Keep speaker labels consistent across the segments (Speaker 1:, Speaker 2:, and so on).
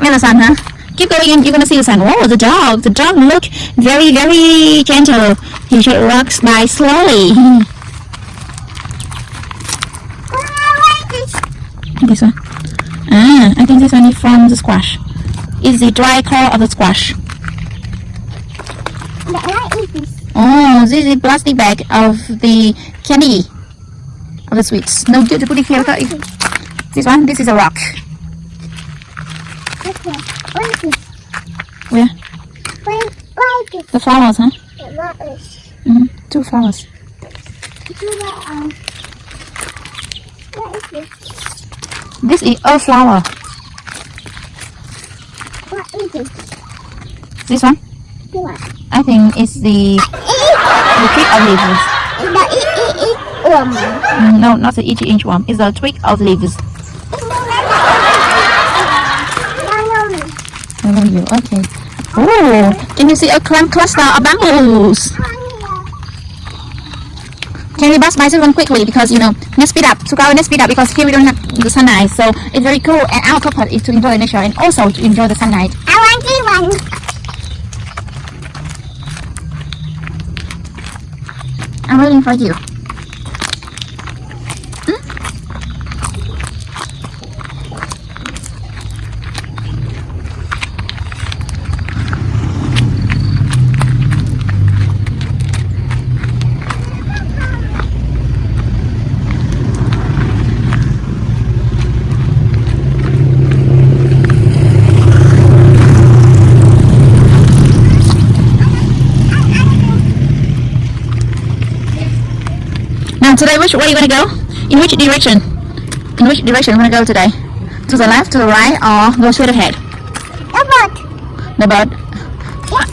Speaker 1: Mela-san, huh? Keep going and you're gonna see the sun. Oh, the dog! The dog look very, very gentle. He walks by slowly. this one. Ah, I think this one is from the squash. It's the dry core of the squash. But I like this. Oh, this is plastic bag of the candy of the sweets. No good to put it here. This one, this is a rock. Where? The flowers, huh? Mm, two flowers. This is a flower. What is this? This one? I think it's the the twig of leaves. Mm, No, not the itchy inch one. It's the twig of leaves. You okay? Oh, can you see a clam cluster of bamboos? Can we pass by this one quickly because you know let's speed up. So go let's speed up because here we don't have the sunlight, so it's very cool. And our purpose is to enjoy the nature and also to enjoy the sunlight. I'm waiting for you. Today, which way are you gonna go? In which direction? In which direction you gonna go today? To the left, to the right, or go straight ahead? The bird.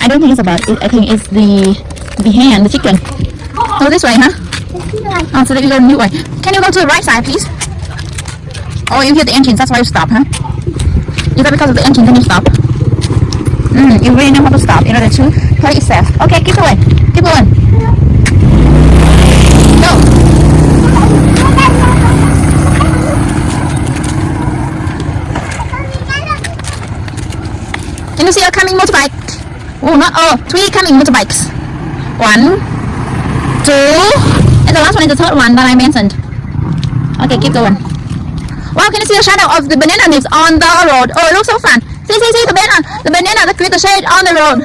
Speaker 1: I don't think it's a. It, I think it's the the hen, the chicken. Go this way, huh? Oh, so that you go a new way. Can you go to the right side, please? Oh, you hear the engine. That's why you stop, huh? Is that because of the engine? Then you stop. Mm, you really know how to stop in order to play it safe. Okay, keep going. Keep going. Go. Can you see a coming motorbike? Oh, not oh, three coming motorbikes. One, two, and the last one is the third one that I mentioned. Okay, keep going. Wow, can you see the shadow of the banana leaves on the road? Oh, it looks so fun. See, see, see, the banana, the banana that create the shade on the road.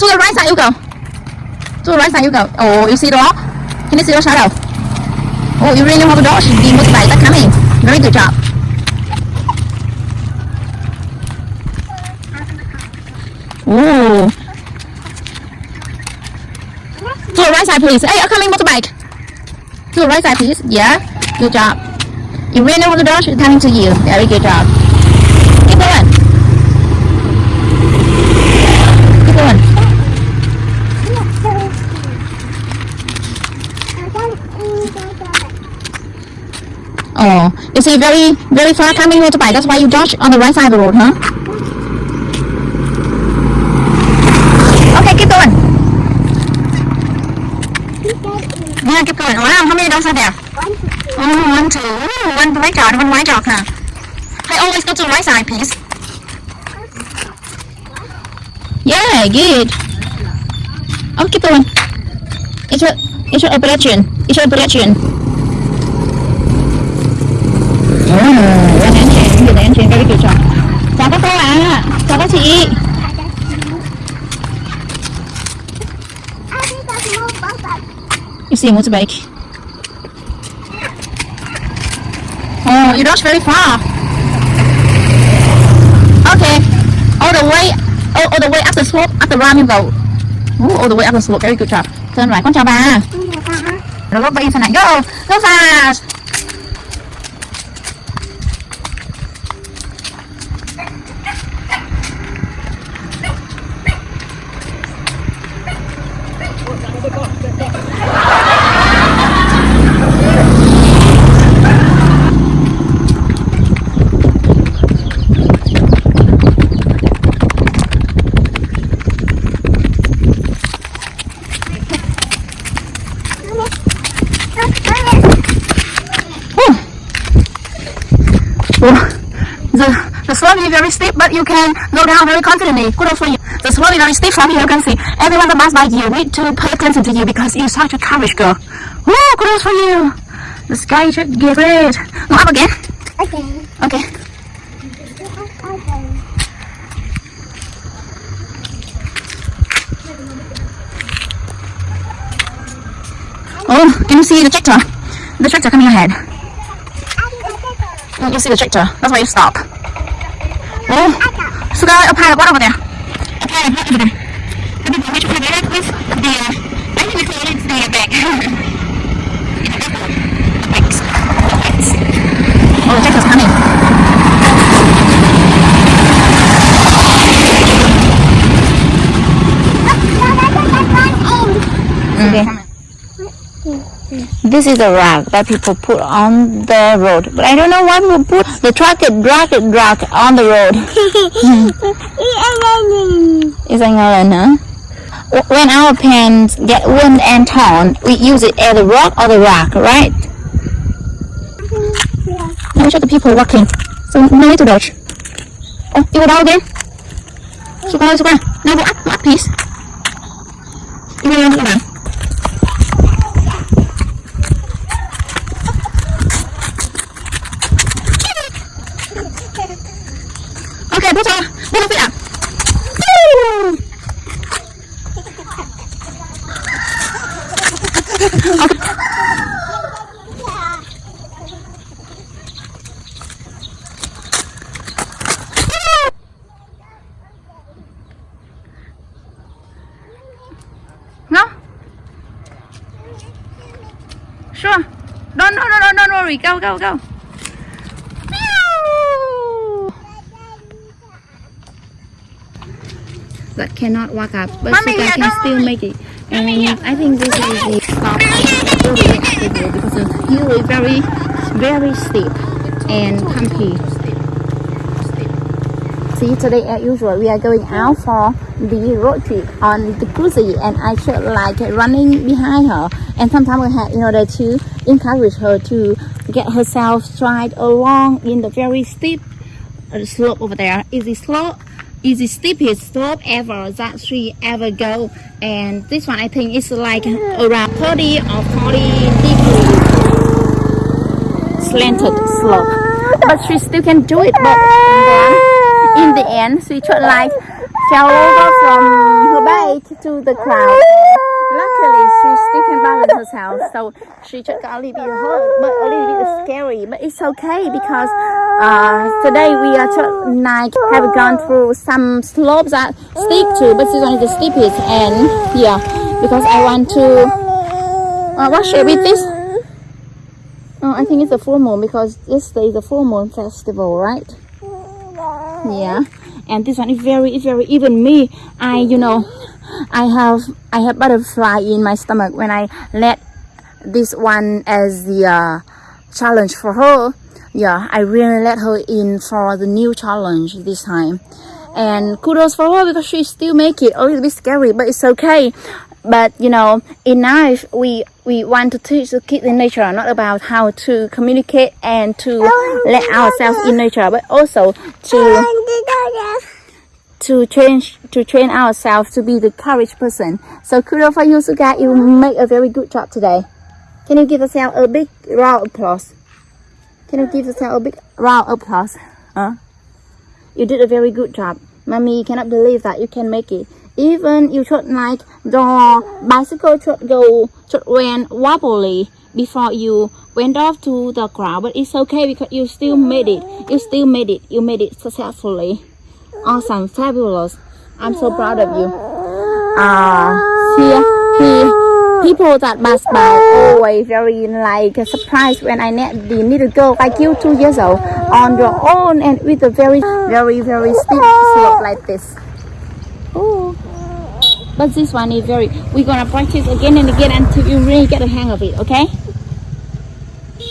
Speaker 1: To the right side you go. To the right side you go. Oh, you see the rock? Can you see the shadow? Oh, you really how to dodge the motorbike that's coming. Very good job. Ooh. To the right side, please. Hey, a coming motorbike. To the right side, please. Yeah. Good job. You know how to dodge. It's coming to you. Very good job. Keep going. Keep going. Oh, you see very, very far coming motorbike. That's why you dodge on the right side of the road, huh? Okay, keep going. Yeah, keep going. Wow, how many dogs are there? Oh, one, two. Ooh, one black dog, one white dog, huh? I always go to my side, please. Yeah, good. Oh, keep going. It's your, it's your operation. It's your operation. Oh, one engine, good engine, very good job. Chào các cô ạ, chào các chị. You see a motorbike. Oh, you dodge very far. Okay. All the way, all, all the way up the slope, up the you go. Ooh, all the way up the slope. Very good job. Turn right. Con chào bà. Rồi go bay này. Go, go fast. The, the slope is very steep, but you can go down very confidently. Kudos for you. The slope is very steep from here, you can see. Everyone that passes by you need to pay attention to you because you're such a courage girl. Woo, kudos for you. The sky is great. Go up again.
Speaker 2: Okay.
Speaker 1: Okay.
Speaker 2: Okay.
Speaker 1: Oh, can you see the tractor? The tractor coming ahead. You see the tractor. That's why you stop. Oh, so got a pile of what over there? Pile of what over there? Have you which one there with the, uh, I think we call it the bag. Bags. Bags. Oh, the tractor's coming. Okay. This is a rug that people put on the road, but I don't know why people put the truck it, drag it, drag on the road. It's an island, huh? When our pants get worn and torn, we use it as a rock or the rock, right? Let me show the people walking. So no need to dodge. Oh, you go down again. Suka, suka. Now go up, go up, please. You go down. Okay, put on. Put your feet up. Woo! No? Sure. No, no, no, no, don't worry. Go, go, go. That cannot walk up, but
Speaker 2: Mommy,
Speaker 1: Suka can still make it. And I think this is the stop because the hill is very, very steep and bumpy. See, today as usual, we are going out for the road trip on the cruise and I felt like running behind her. And sometimes we had in order to encourage her to get herself stride along in the very steep uh, slope over there. Easy slope, easy steepest slope ever that she ever go. And this one I think is like around 30 or 40 degrees slanted slope. But she still can do it. But then in the end, she just like fell over from her bike to the ground. Luckily, she still can balance herself, so she just got a little bit hurt, but a little bit scary. But it's okay because uh, today we are like have gone through some slopes that steep too, but one is the steepest, and yeah, because I want to. Uh, what is this? Oh, I think it's a full moon because yesterday is a full moon festival, right? Yeah, and this one is very, very even me. I, you know, I have I have butterfly in my stomach when I let this one as the uh, challenge for her. Yeah, I really let her in for the new challenge this time. And kudos for her because she still make it a little bit scary, but it's okay. But you know, in life we we want to teach the kids in nature, not about how to communicate and to let ourselves in nature, but also to to train to train ourselves to be the courage person. So kudos for you, Suga. You make a very good job today. Can you give yourself a big round of applause? Can you give yourself a big round of applause? Huh? You did a very good job. Mommy you cannot believe that you can make it. Even you should like the bicycle should go should went wobbly before you went off to the ground, but it's okay because you still made it. You still made it. You made it successfully. Awesome, fabulous. I'm so proud of you. Uh, here, here, people that pass by always very like surprised when I met the little girl like you two years old on your own and with a very, very, very steep slope like this. Ooh. But this one is very, we're gonna practice again and again until you really get the hang of it, okay?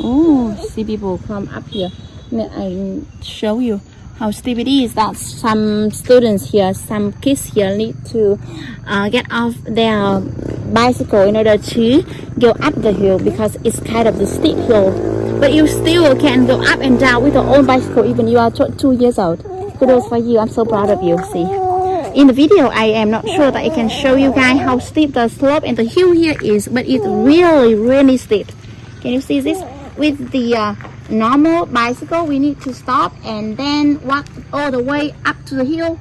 Speaker 1: Oh, see people come up here. Let I show you it is. That some students here, some kids here need to uh, get off their bicycle in order to go up the hill because it's kind of the steep hill. but you still can go up and down with your own bicycle even you are tw- two years old kudos for you i'm so proud of you see in the video i am not sure that i can show you guys how steep the slope and the hill here is but it's really really steep can you see this with the uh, normal bicycle we need to stop and then walk all the way up to the hill.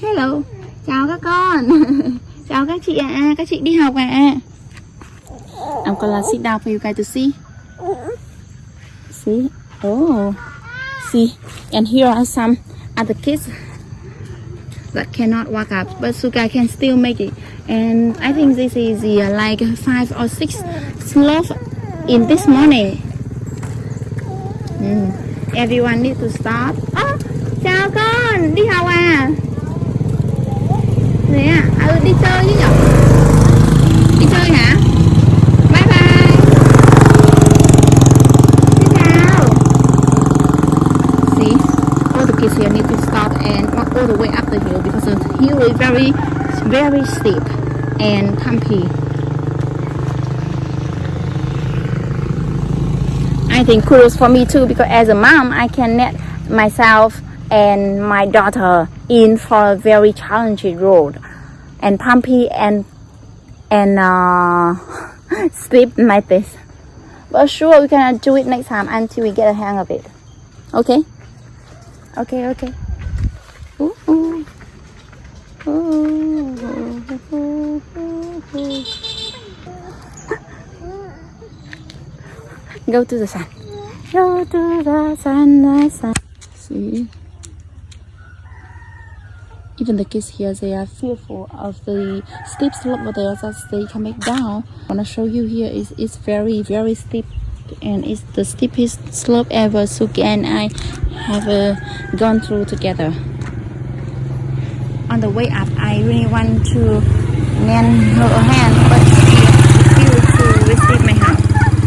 Speaker 1: Hello. Chào các con. Chào các chị ạ. Các chị đi học ạ. I'm gonna sit down for you guys to see. See? Oh. See? And here are some other kids that cannot walk up but Suga can still make it. And I think this is uh, like five or six slope in this morning Mm. everyone need to stop. Ơ, chào con đi học à Thế à, đi chơi chứ nhở Đi chơi hả Bye bye. Xin chào See, all the kids here need to stop and walk all the way up the hill because the hill is very, very steep and bumpy. I think kudos for me too because as a mom, I can let myself and my daughter in for a very challenging road and pumpy and and uh, steep like this. But sure, we can do it next time until we get a hang of it. Okay? Okay, okay. Ooh, ooh. Ooh, ooh, ooh, ooh, ooh. Go to the sun. Go to the sun, the sun. See? Even the kids here, they are fearful of the steep slope but they coming down. I wanna show you here is it's very very steep and it's the steepest slope ever Suki and I have uh, gone through together. On the way up, I really want to lend her a hand, but